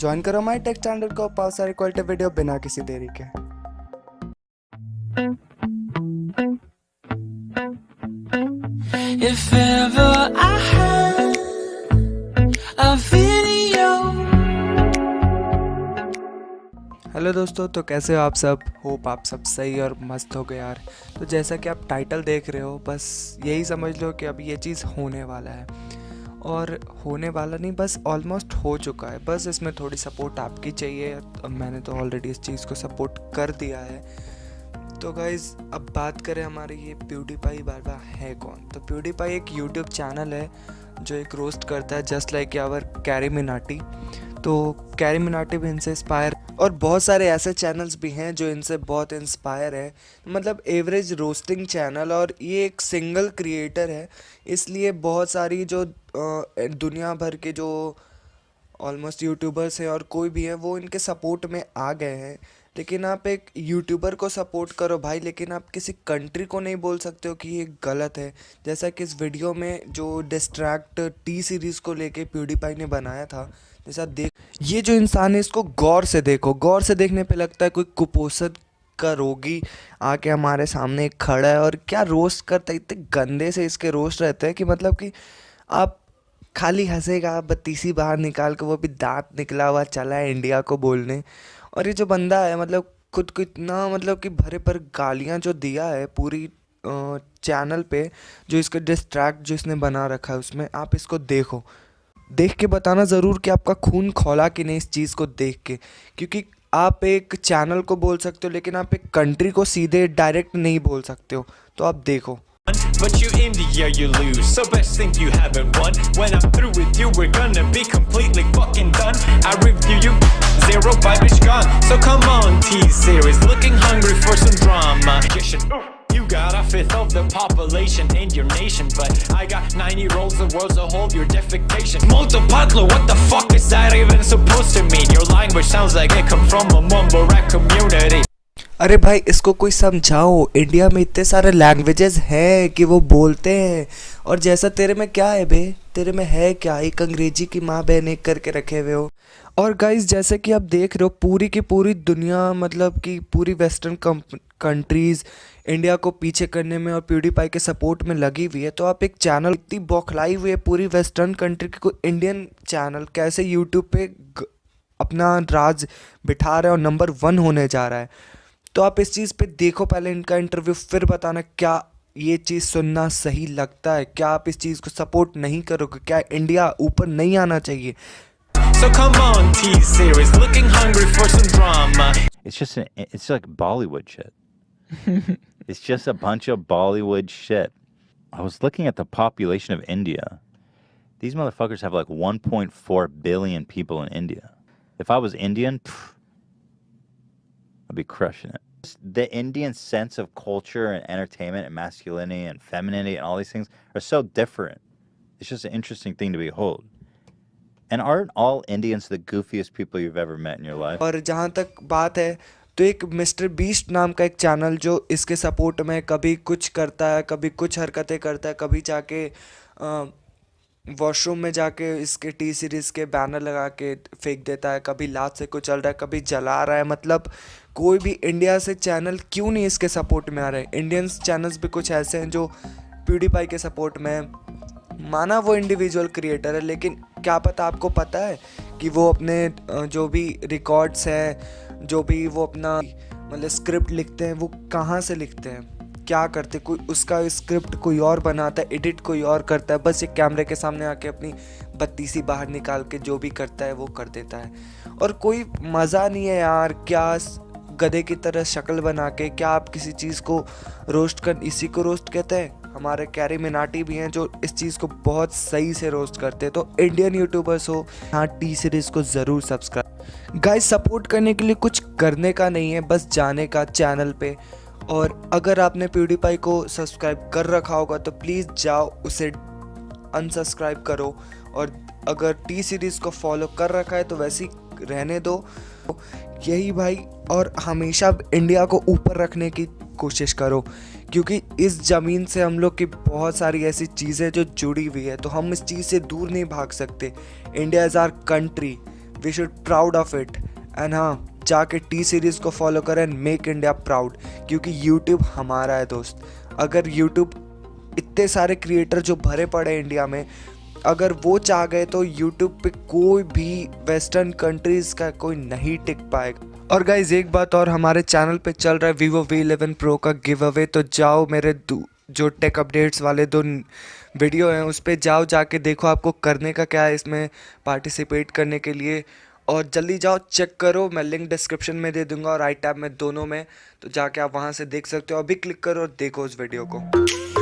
Join करो हमारे take standard को पाओ सारी क्वालिटी वीडियो बिना किसी देरी के। If ever I had a video. Hello दोस्तों तो कैसे हो आप सब? होप आप सब सही और मस्त हो गए यार। तो जैसा कि आप टाइटल देख रहे हो बस यही समझ लो कि अब ये चीज़ होने वाला है। और होने वाला नहीं, बस ऑलमोस्ट हो चुका है। बस इसमें थोड़ी सपोर्ट आपकी चाहिए। मैंने तो ऑलरेडी इस चीज़ को सपोर्ट कर दिया है। तो गाइज़ अब बात करें हमारे ये प्यूडीपाई बाबा है कौन? तो प्यूडीपाई एक यूट्यूब चैनल है, जो एक रोस्ट करता है just like our Carry Minati तो कैरी मिनाटी भी इनसे इंस्पायर और बहुत सारे ऐसे चैनल्स भी हैं जो इनसे बहुत इंस्पायर है। मतलब एवरेज रोस्टिंग चैनल और ये एक सिंगल क्रिएटर है। इसलिए बहुत सारी जो दुनिया भर के जो ऑलमोस्ट यूट्यूबर्स हैं और कोई भी है, वो इनके सपोर्ट में आ गए हैं। लेकिन आप एक यूट्यूबर को सपोर्ट करो भाई, लेकिन आप किसी कंट्री को नहीं बोल सकते हो कि ये गलत है। जैसा कि इस वीडियो में जो डिस्ट्रैक्ट टी सीरीज़ को लेके प्यूडीपाई ने बनाया था जैसा देख ये जो इंसान है, इसको गौर से देखो। गौर से देखने पे लगता है कोई कुपोषण का रोगी आके हमारे सामने खड़ा है और क्या रोस्ट करता है? इतने गंदे से इसके रोस्ट रहते हैं कि मतलब कि आप खाली हंसेगा बत्तीसी बाहर निकाल के वो भी दांत निकला हुआ चला है इंडिया को बोलने। और ये जो बंदा है मतलब खुद को इतना मतलब कि भरे पर गालियाँ जो दिया है पूरी चैनल पे, जो इसका डिस्ट्रैक्ट जो इसने बना रखा है उसमें, आप इसको देखो। देख के बताना ज़रूर कि आपका खून खोला कि नहीं इस चीज़ को देख के क्योंकि आप एक चैनल को बोल सकते हो लेकिन आप एक कंट्री को सीधे डायरेक्ट नहीं बोल सकते हो तो आप देखो But you India, you lose. So best think you haven't won. When I'm through with you, we're gonna be completely fucking done. I review you, zero vibe is gone. So come on, T-Series, looking hungry for some drama. You should. You the population in your nation, but I got 90 rolls the world's a whole your defecation. Multipatlo, what the fuck is that even supposed to mean? Your language sounds like it come from a mumble rap community. अरे भाई, इसको कोई समझाओ। India में इतने सारे languages हैं कि वो बोलते हैं। और जैसा तेरे में क्या है बे? तेरे में है क्या? एक अंग्रेज़ी की माँ बहन एक करके रखे हुए हो। और गाइज़ जैसे कि आप देख रहे हो, पूरी की पूरी दुनिया मतलब कि पूरी वेस्टर्न कंट्रीज़ इंडिया को पीछे करने में और प्यूडीपाई के सपोर्ट में लगी हुई है। तो आप एक चैनल इतनी बौखलाई हुई है पूरी वेस्टर्न कंट्री की, कोई इंडियन चैनल कैसे यूट्यूब पे अपना राज बिठा रहा है और नंबर वन होने जा रहा है। तो आप इस चीज़ पे देखो पहले इनका इंटरव्यू फिर बताना क्या ये चीज़ सुनना सही लगता है क्या आप इस चीज़ को सपोर्ट नहीं करोगे क्या इंडिया ऊपर नहीं आना चाहिए So come on, T-Series, looking hungry for some drama. It's just an, it's like Bollywood shit. it's just a bunch of Bollywood shit. I was looking at the population of India. These motherfuckers have like 1.4 billion people in India. If I was Indian, pff, I'd be crushing it. The Indian sense of culture and entertainment and masculinity and femininity and all these things are so different. It's just an interesting thing to behold. And aren't all Indians the goofiest people you've ever met in your life? और जहाँ तक बात है तो एक mister beast नाम का एक चैनल जो इसके सपोर्ट में कभी कुछ करता है कभी कुछ हरकतें करता है कभी जाके वॉशरूम में जाके इसके टी सीरीज़ के बैनर लगा के फेंक देता है, कभी लात से कुचल रहा है, कभी जला रहा है मतलब कोई भी इंडिया से चैनल क्यों नहीं इसके सपोर्ट में आ रहे इंडियंस चैनल्स भी कुछ ऐसे हैं जो प्यूडीपाई के सपोर्ट में हैं। माना वो इंडिविजुअल क्रिएटर है, लेकिन क्या पता आपको पता है कि वो अपने जो भी रिकॉर्ड्स हैं, जो भी वो अपना मतलब स्क्रिप्ट लिखते हैं, वो कहाँ से लिखते हैं क्या करते, कोई उसका स्क्रिप्ट कोई और बनाता है एडिट कोई और करता है, बस एक कैमरे के सामने आके अपनी बत्तीसी बाहर निकाल के जो भी करता है, वो कर देता है। और कोई मज़ा नहीं है यार, क्या गधे की तरह शक्ल बना के, क्या आप किसी चीज़ को रोस्ट कर, इसी को रोस्ट कहते हैं? हमारे कैरी मिनाटी भी हैं जो इस चीज़ को बहुत सही से रोस्ट करते हैं तो इंडियन यूट्यूबर्स हो हाँ टी सीरीज़ को ज़रूर सब्सक्राइब गाइस सपोर्ट करने के लिए कुछ करने का नहीं है, बस जाने का चैनल पे। और अगर आपने प्यूडीपाई को सब्सक्राइब कर रखा होगा तो प्लीज़ जाओ, उसे अनसब्सक्राइब करो। और अगर टी सीरीज़ को फॉलो कर रखा है तो वैसे ही रहने दो। यही भाई, और हमेशा इंडिया को ऊपर रखने की कोशिश करो, क्योंकि इस ज़मीन से हम लोग की बहुत सारी ऐसी चीज़ें जो जुड़ी हुई है तो हम इस चीज़ से दूर नहीं भाग सकते। India is our country we should proud of it and हाँ जाके टी सीरीज़ को फॉलो करें एंड मेक इंडिया प्राउड क्योंकि यूट्यूब हमारा है दोस्त। अगर यूट्यूब इतने सारे क्रिएटर जो भरे पड़े इंडिया में, अगर वो चाह गए तो यूट्यूब पे कोई भी वेस्टर्न कंट्रीज़ का कोई नहीं टिक पाएगा। और गाइज़ एक बात और, हमारे चैनल पे चल रहा है वीवो वी इलेवन प्रो का गिव अवे तो जाओ मेरे जो टेक अपडेट्स वाले दो वीडियो हैं, उस पर जाओ जाके देखो आपको करने का क्या है इसमें पार्टिसिपेट करने के लिए। और जल्दी जाओ चेक करो, मैं लिंक डिस्क्रिप्शन में दे दूँगा और आई टैब में दोनों में तो जाके आप वहाँ से देख सकते हो। अभी क्लिक करो और देखो उस वीडियो को।